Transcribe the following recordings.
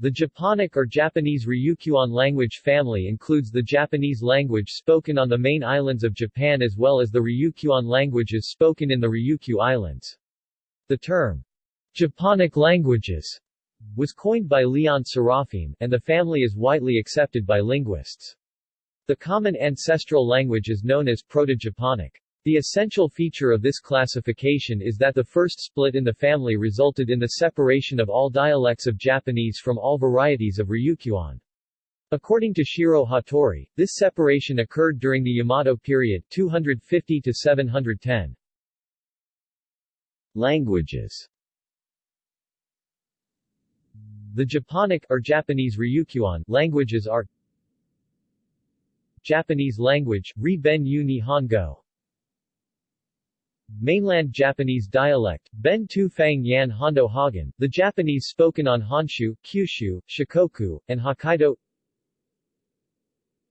The Japonic or Japanese Ryukyuan language family includes the Japanese language spoken on the main islands of Japan as well as the Ryukyuan languages spoken in the Ryukyu Islands. The term, Japonic languages, was coined by Leon Serafim, and the family is widely accepted by linguists. The common ancestral language is known as Proto-Japonic. The essential feature of this classification is that the first split in the family resulted in the separation of all dialects of Japanese from all varieties of Ryukyuan. According to Shiro Hattori, this separation occurred during the Yamato period 250 to 710. Languages The Japonic or Japanese Ryukyuan languages are Japanese language, Ri-Ben Yu Nihongo Mainland Japanese dialect, Ben Tu Fang Yan Hondo Hagen, the Japanese spoken on Honshu, Kyushu, Shikoku, and Hokkaido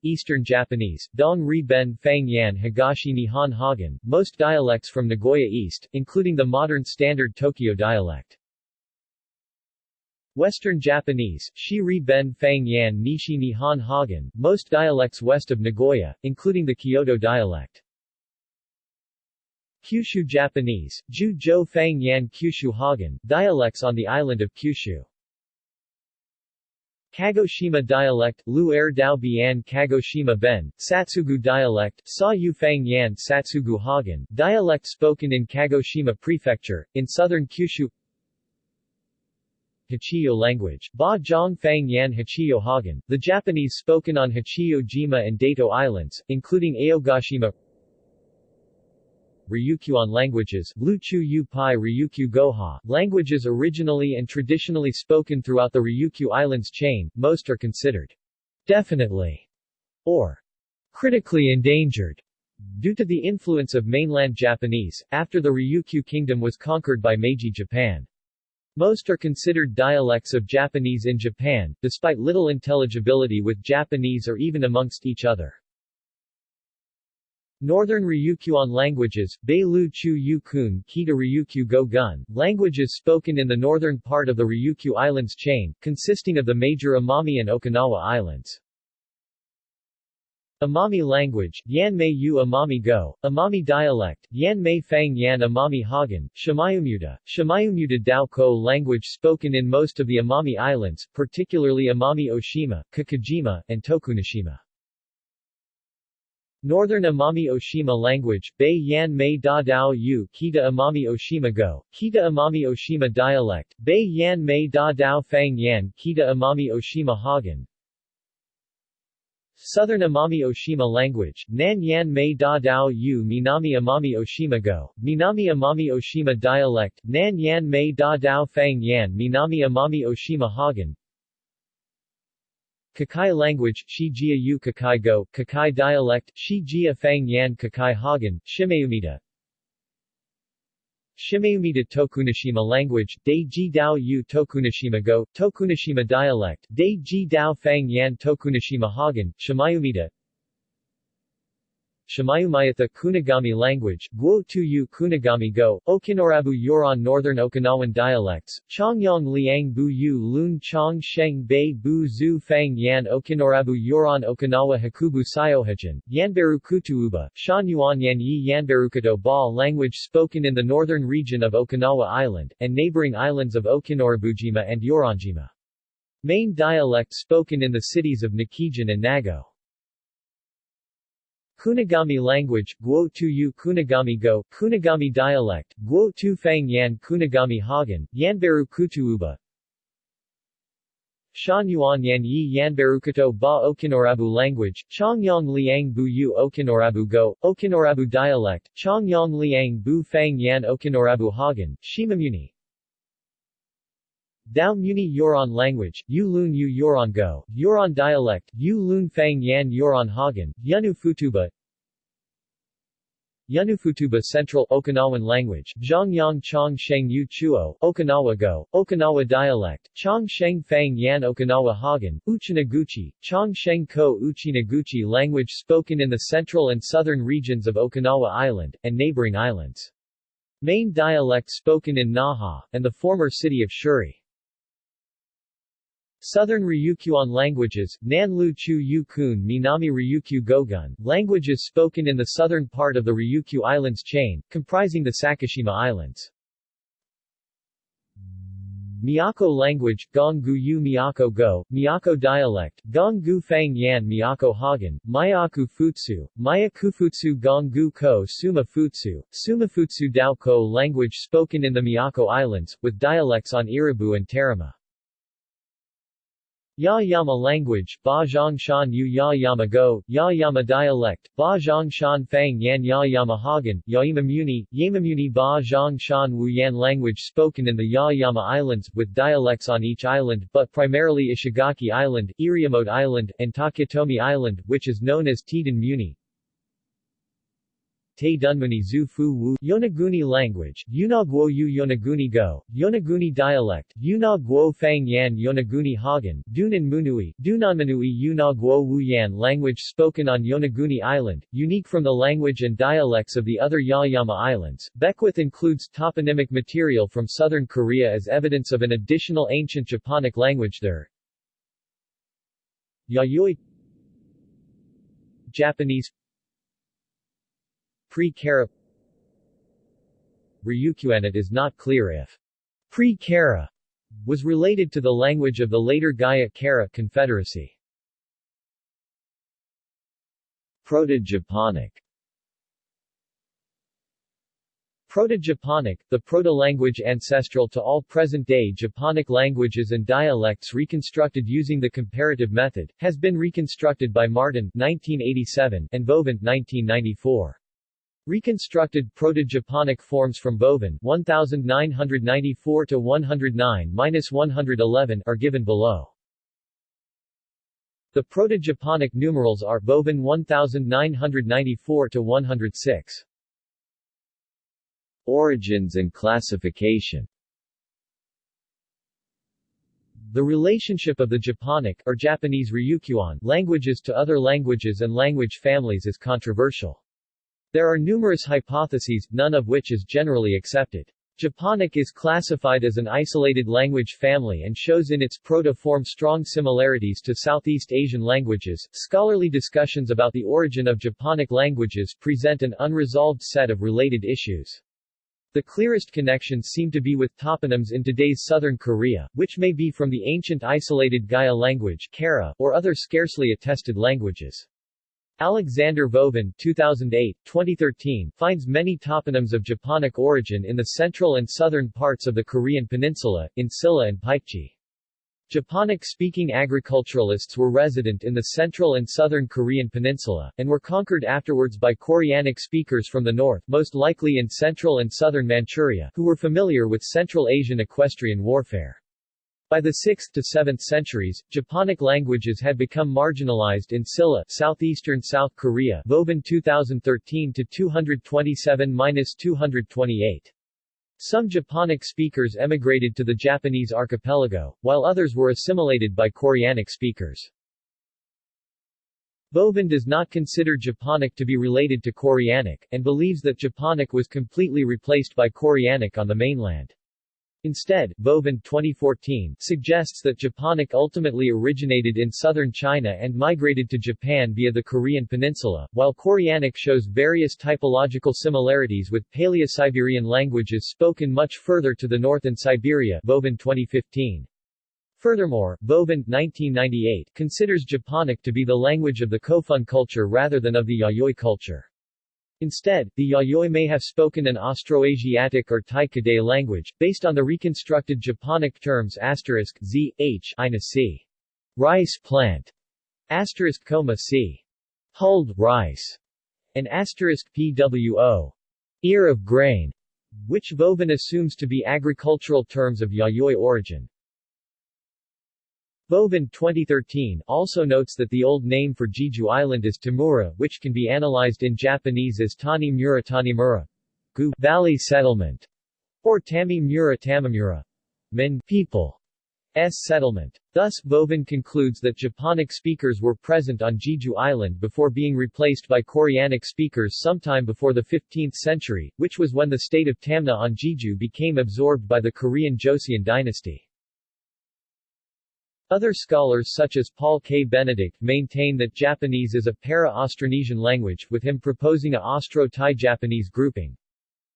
Eastern Japanese, Dong Ri Ben Fang Yan Higashi Nihon Hagen, most dialects from Nagoya East, including the modern standard Tokyo dialect. Western Japanese, Shi Ri Ben Fang Yan Nishi Nihon Hagen, most dialects west of Nagoya, including the Kyoto dialect. Kyushu Japanese, Ju Jo Fang Yan Kyushu Hagen, dialects on the island of Kyushu. Kagoshima dialect, Lu Er Dao Bian Kagoshima Ben, Satsugu dialect, Sa Yu Fang Yan Satsugu Hagen, dialect spoken in Kagoshima Prefecture, in southern Kyushu Hachijo language, Ba Zhang Fang Yan Hachijo Hagen, the Japanese spoken on Hachijo Jima and Daito Islands, including Aogashima Ryukyuan languages, Luchu Yu Pai Ryukyu Goha, languages originally and traditionally spoken throughout the Ryukyu Islands chain, most are considered definitely or critically endangered due to the influence of mainland Japanese, after the Ryukyu kingdom was conquered by Meiji Japan. Most are considered dialects of Japanese in Japan, despite little intelligibility with Japanese or even amongst each other. Northern Ryukyuan languages, Beilu Chu Yukun Kita Ryukyu Go Gun, languages spoken in the northern part of the Ryukyu Islands chain, consisting of the major Amami and Okinawa Islands. Amami language, Yan Mei Yu Amami Go, Amami dialect, Yan Mei Fang Yan Amami Hagen, Shimayumuta, Shimayumuta Dao Ko language spoken in most of the Amami Islands, particularly Amami Oshima, Kikaijima, and Tokunoshima. Northern Amami Oshima language, Bei Yan Mei Da Dao Yu Kita Amami Oshima Go, Kita Amami Oshima dialect, Bei Yan Mei Da Dao Fang Yan Kita Amami Oshima Hagen, Southern Amami Oshima language, Nan Yan Mei Da Dao Yu Minami Amami Oshima Go, Minami Amami Oshima dialect, Nan Yan Mei Da Dao Fang Yan Minami Amami Oshima Hagen, Kakai language, Shijia Yu Kakai Go, Kakai dialect, Shijia Fang Yan Kakai Hagen, Shimeumita Shimeumita Tokunoshima language, Ji Dao Yu Tokunoshima Go, Tokunoshima dialect, Ji Dao Fang Yan Tokunoshima Hagen, Shimayumita Shimayumayatha Kunigami language, Guo Tuyu Kunigami Go, Okinoerabu Yoron Northern Okinawan dialects, Chongyong Liang Bu Yu Lun Chong Sheng Bei Bu Zhu Fang Yan Okinoerabu Yoron Okinawa Hakubu Sayohajin, Yanberu Kutuuba, Shan Yuan Yan Yi Yanberukato Ba language spoken in the northern region of Okinawa Island, and neighboring islands of Okinoerabujima and Yoronjima. Main dialect spoken in the cities of Nakijin and Nago. Kunigami language, Guo Tu Yu Kunigami Go, Kunigami dialect, Guo Tu Fang Yan Kunigami Hagen, Yanberu Kutuuba, Shan Yuan Yan Yi Yanberukato Ba Okinoerabu language, Chongyong Liang Bu Yu Okinoerabu Go, Okinoerabu dialect, Chongyong Liang Bu Fang Yan Okinoerabu Hagen, Shimamuni, Dao Muni Yoron language, Yu Lun Yu Yoron Go, dialect, Yu Lun Fang Yan Yoron Hagen, Yunu Futuba Yunufutuba Central Okinawan language, Zhongyang Chong Sheng Yu Chuo, Okinawa Go, Okinawa dialect, Chong Sheng Fang Yan Okinawa Hagen, Uchinaguchi, Chong Sheng Ko Uchinaguchi language spoken in the central and southern regions of Okinawa Island, and neighboring islands. Main dialect spoken in Naha, and the former city of Shuri. Southern Ryukyuan languages, Nanlu Chu Yukun Minami Ryukyu Gogun, languages spoken in the southern part of the Ryukyu Islands chain, comprising the Sakishima Islands. Miyako language, Gonggu Yu Miyako Go, Miyako dialect, Gonggu Fang Yan Miyako Hagen, Mayaku Futsu, Maya Kufutsu Gonggu Ko Suma Futsu, Suma Futsu Dao Ko language spoken in the Miyako Islands, with dialects on Irabu and Tarama. Yaeyama language, Ba Shan Yu Yaeyama Go, Yaeyama dialect, Ba Shan Fang Yan Yaeyama Hagen, Yaimamuni, Yamamuni Ba Shan Wu Yan language spoken in the Yaeyama Islands, with dialects on each island, but primarily Ishigaki Island, Iriomote Island, and Taketomi Island, which is known as Tiden Muni. Te Dunmuni Zu Fu Wu Yonaguni language, Yuna Guo Yu Yonaguni Go, Yonaguni dialect, Yuna Guo Fang Yan Yonaguni Hagen, Dunan Munui, Dunanmanui Yuna Guo Wu Yan language spoken on Yonaguni Island, unique from the language and dialects of the other Yaeyama Islands. Beckwith includes toponymic material from southern Korea as evidence of an additional ancient Japonic language there. Yayoi Japanese Pre-Kara Ryukyuan it is not clear if pre-Kara was related to the language of the later Gaya-Kara Confederacy. Proto-Japonic Proto-Japonic, the proto-language ancestral to all present-day Japonic languages and dialects reconstructed using the comparative method, has been reconstructed by Martin 1987 and Vovin 1994. Reconstructed Proto-Japonic forms from Vovin 1994 to 109-111 are given below. The Proto-Japonic numerals are Vovin 1994 to 106. Origins and classification The relationship of the Japonic or Japanese Ryukyuan languages to other languages and language families is controversial. There are numerous hypotheses, none of which is generally accepted. Japonic is classified as an isolated language family and shows in its proto-form strong similarities to Southeast Asian languages. Scholarly discussions about the origin of Japonic languages present an unresolved set of related issues. The clearest connections seem to be with toponyms in today's southern Korea, which may be from the ancient isolated Gaya language Kara, or other scarcely attested languages. Alexander Vovin 2008, 2013, finds many toponyms of Japonic origin in the central and southern parts of the Korean peninsula, in Silla and Paikchi. Japonic-speaking agriculturalists were resident in the central and southern Korean peninsula, and were conquered afterwards by Koreanic speakers from the north most likely in central and southern Manchuria, who were familiar with Central Asian equestrian warfare. By the 6th to 7th centuries, Japonic languages had become marginalized in Silla, southeastern South Korea. Vovin 2013 to 227-228. Some Japonic speakers emigrated to the Japanese archipelago, while others were assimilated by Koreanic speakers. Vovin does not consider Japonic to be related to Koreanic, and believes that Japonic was completely replaced by Koreanic on the mainland. Instead, Vovin 2014 suggests that Japonic ultimately originated in southern China and migrated to Japan via the Korean peninsula, while Koreanic shows various typological similarities with Paleo-Siberian languages spoken much further to the north in Siberia Vovin 2015. Furthermore, Vovin 1998 considers Japonic to be the language of the Kofun culture rather than of the Yayoi culture. Instead, the Yayoi may have spoken an Austroasiatic or Tai Kadai language, based on the reconstructed Japonic terms asterisk z, h, ina c. Rice plant, asterisk coma c. Hulled rice, and asterisk pwo. Ear of grain, which Vovin assumes to be agricultural terms of Yayoi origin. Vovin 2013 also notes that the old name for Jeju Island is Tamura, which can be analyzed in Japanese as Tani Mura Tanimura, Gu Valley Settlement, or Tami Mura Tamamura, Min people, S settlement. Thus, Vovin concludes that Japonic speakers were present on Jeju Island before being replaced by Koreanic speakers sometime before the 15th century, which was when the state of Tamna on Jeju became absorbed by the Korean Joseon dynasty. Other scholars such as Paul K. Benedict maintain that Japanese is a para-Austronesian language, with him proposing a Austro-Thai-Japanese grouping.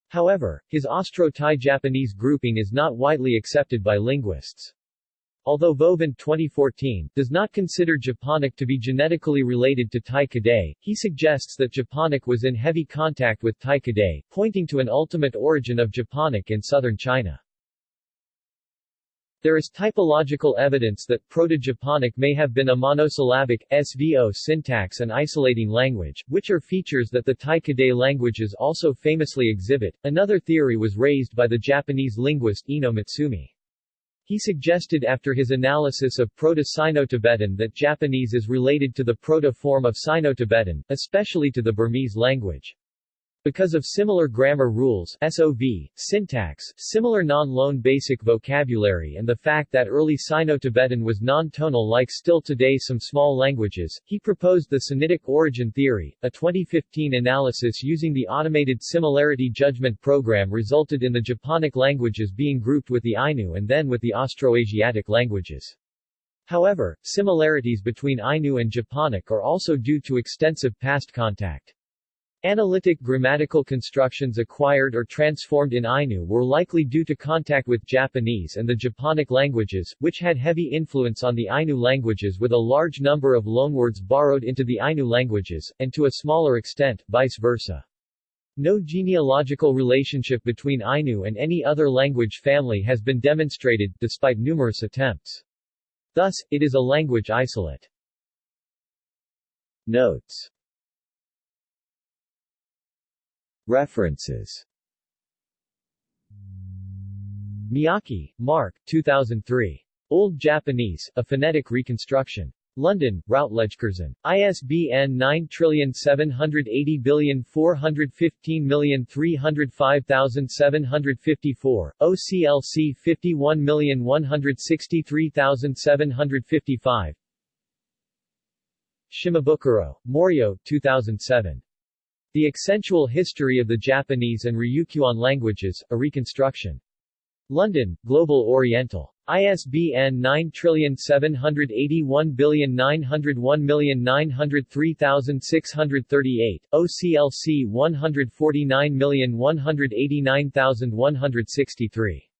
However, his Austro-Thai-Japanese grouping is not widely accepted by linguists. Although Vovin 2014 does not consider Japonic to be genetically related to Tai Kadai, he suggests that Japonic was in heavy contact with Tai Kadai, pointing to an ultimate origin of Japonic in southern China. There is typological evidence that Proto-Japonic may have been a monosyllabic, SVO syntax and isolating language, which are features that the Tai Kadai languages also famously exhibit. Another theory was raised by the Japanese linguist Ino Mitsumi. He suggested after his analysis of Proto-Sino-Tibetan that Japanese is related to the proto-form of Sino-Tibetan, especially to the Burmese language. Because of similar grammar rules SOV, syntax, similar non-loan basic vocabulary and the fact that early Sino-Tibetan was non-tonal like still today some small languages, he proposed the Sinitic origin theory. A 2015 analysis using the automated similarity judgment program resulted in the Japonic languages being grouped with the Ainu and then with the Austroasiatic languages. However, similarities between Ainu and Japonic are also due to extensive past contact. Analytic grammatical constructions acquired or transformed in Ainu were likely due to contact with Japanese and the Japonic languages, which had heavy influence on the Ainu languages with a large number of loanwords borrowed into the Ainu languages, and to a smaller extent, vice versa. No genealogical relationship between Ainu and any other language family has been demonstrated, despite numerous attempts. Thus, it is a language isolate. Notes References Miyake, Mark, 2003. Old Japanese, A Phonetic Reconstruction. London, Routledge-Curzon. ISBN 9780415305754, OCLC 51163755. Shimabukuro, Morio, 2007. The Accentual History of the Japanese and Ryukyuan Languages, A Reconstruction. London, Global Oriental. ISBN 9781901903638, OCLC 149189163.